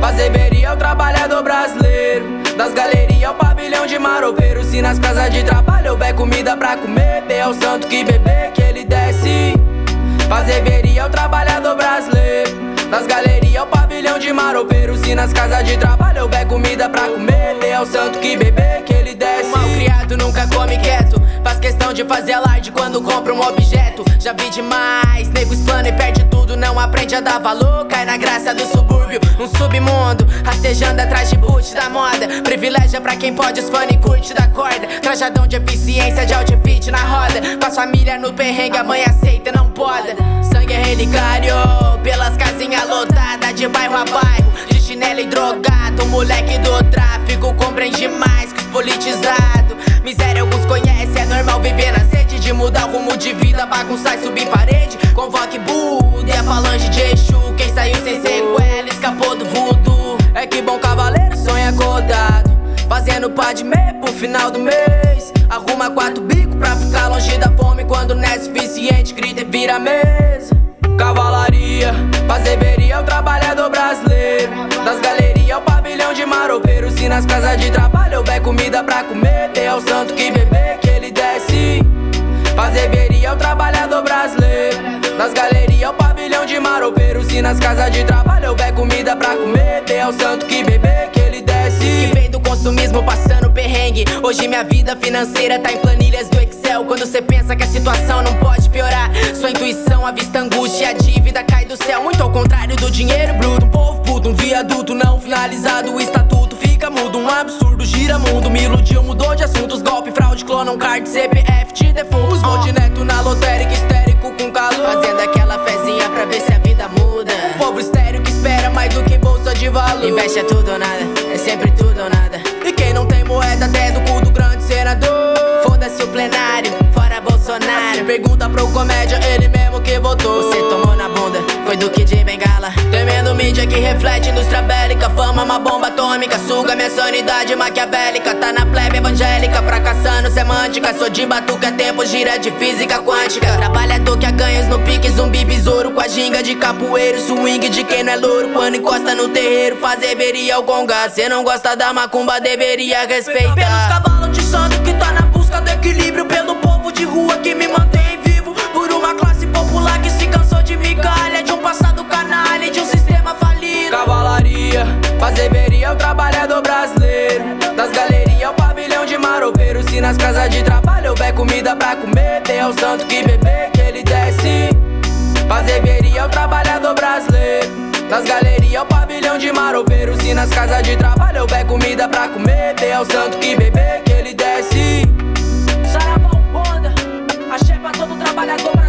Fazer veria é o trabalhador brasileiro. Das galerias é ao pavilhão de maroveiro Se nas casas de trabalho houver comida pra comer Dê ao santo que beber que ele desce. Fazer veria é o trabalhador brasileiro. Das galerias ao pavilhão de maroveiro Se nas casas de trabalho houver comida pra comer Dê ao santo que beber que ele desce. O mal criado nunca come quieto. Faz questão de fazer light quando compra um objeto. Já vi demais, nego explana e perde tudo Não aprende a dar valor, cai na graça do subúrbio Um submundo, rastejando atrás de boot da moda. Privilégio pra quem pode, os fone curte da corda. Trajadão de eficiência, de outfit na roda. Com a família no perrengue, a mãe aceita, não poda. Sangue é relicário, pelas casinhas lotadas De bairro a bairro, de chinelo e drogado Moleque do tráfico compreende mais que os politizados. Miséria alguns conhecem, é normal viver na De mudar o rumo de vida, bagunçar e subir parede. Convoque Buda e a falange de Exu. Quem saiu sem sequela, escapou do voodoo. É que bom cavaleiro sonha acordado. Fazendo pá de meia pro final do mês. Arruma quatro bicos pra ficar longe da fome. Quando não é suficiente, grita e vira mesa. Cavalaria, fazer veria é o trabalhador brasileiro. Das galerias o pavilhão de maropeiro Se nas casas de trabalho houver comida pra comer Das galerias o pavilhão de maropeiro Se nas casas de trabalho houver comida pra comer. É o santo que beber que ele desce. Que vem do consumismo passando perrengue. Hoje minha vida financeira tá em planilhas do Excel. Quando cê pensa que a situação não pode piorar Sua intuição avista angústia e a dívida cai do céu. Muito ao contrário do dinheiro bruto. Um povo puto, um viaduto não finalizado. O estatuto fica mudo, um absurdo gira mundo. Me iludiu, mudou de assuntos Golpe, fraude, clona um card, CPF de defuntos. Vou de neto na lotérica, de valor. Investe é tudo ou nada, é sempre tudo ou nada. E quem não tem moeda até do cu do grande senador. Foda-se o plenário, fora Bolsonaro. Pergunta pro comédia, ele mesmo que votou. Você tomou na bunda, foi do que de bengala. Temendo mídia que reflete indústria bélica. Fama uma bomba atômica, suga minha sanidade maquiavélica. Tá na plebe evangélica, fracassando semântica Sou de batuca, tempo gira de física quântica. Trabalhador que a ganhos no pique, zumbi besouro Com a ginga de capoeiro, swing de quem não é louro. Quando encosta no terreiro, fazer veria o gonga Cê não gosta da macumba, deveria respeitar. Pelos cavalos de santo que tá na busca do equilíbrio Pelo povo de rua que me comida pra comer. É o santo que beber que ele desce. Fazer veria o trabalhador brasileiro. Das galerias o pavilhão de maropeiro Se nas casas de trabalho houver comida pra comer É o santo que beber que ele desce. Saravá Umbanda, axé pra todo trabalhador brasileiro